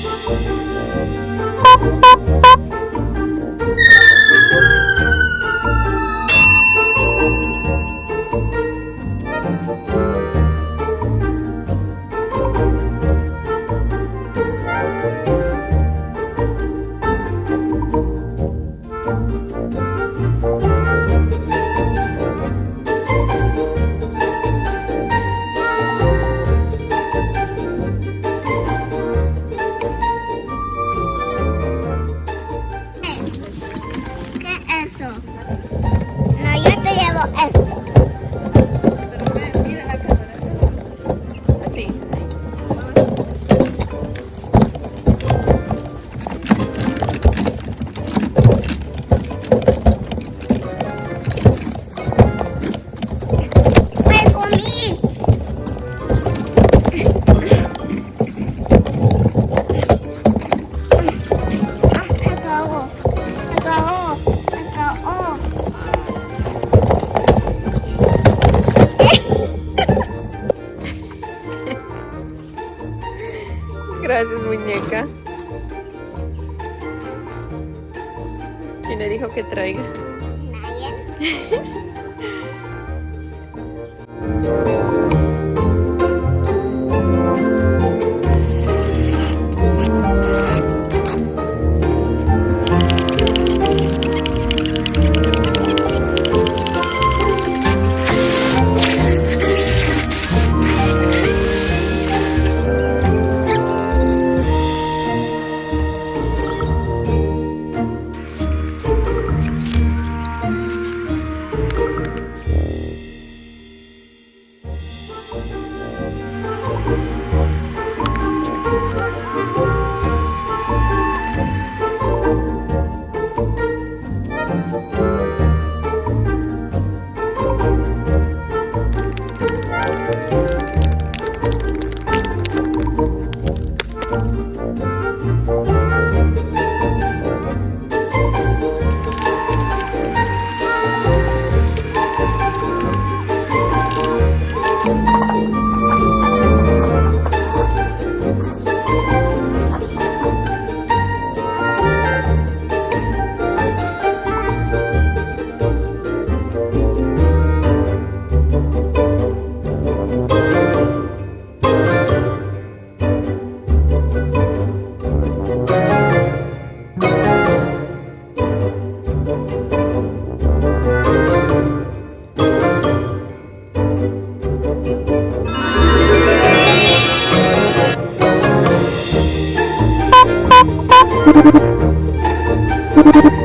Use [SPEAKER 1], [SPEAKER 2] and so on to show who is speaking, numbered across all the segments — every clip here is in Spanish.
[SPEAKER 1] 嗯。
[SPEAKER 2] Gracias, muñeca. ¿Quién le dijo que traiga?
[SPEAKER 1] Nadie.
[SPEAKER 3] you.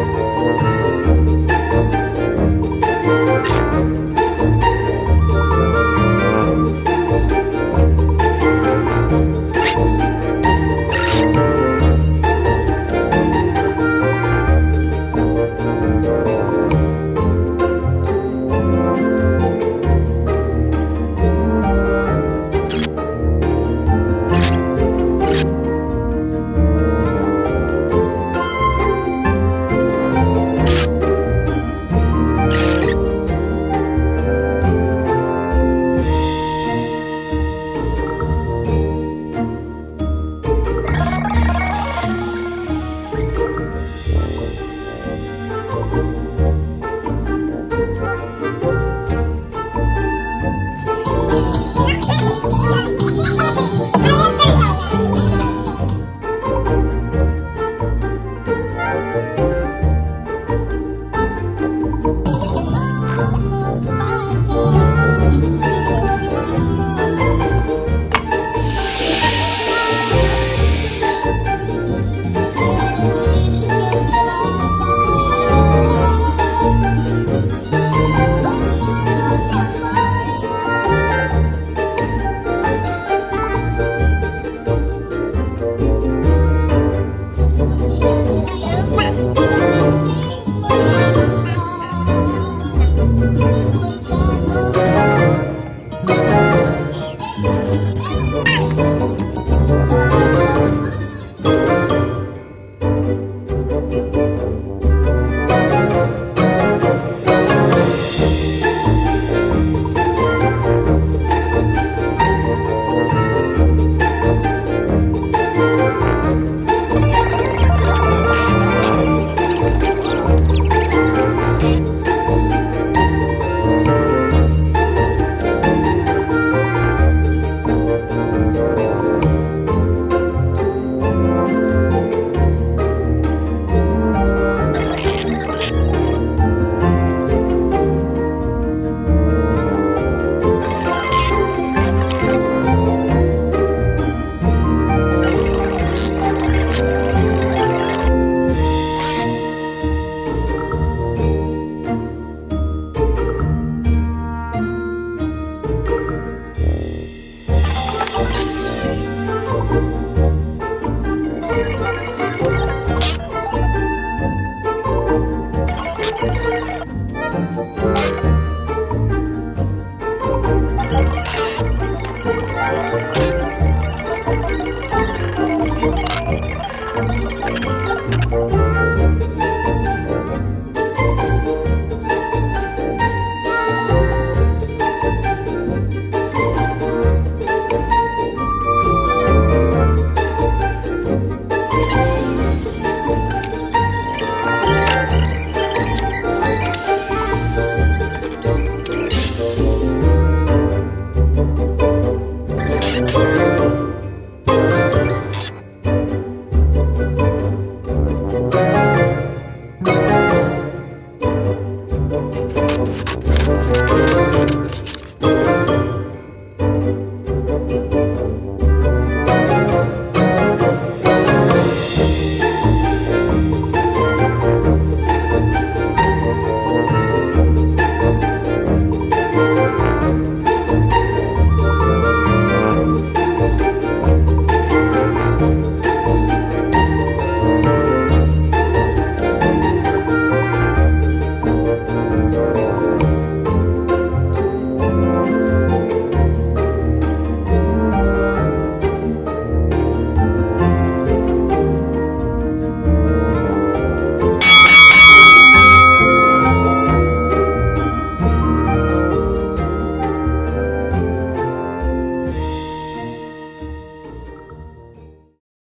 [SPEAKER 3] Oh,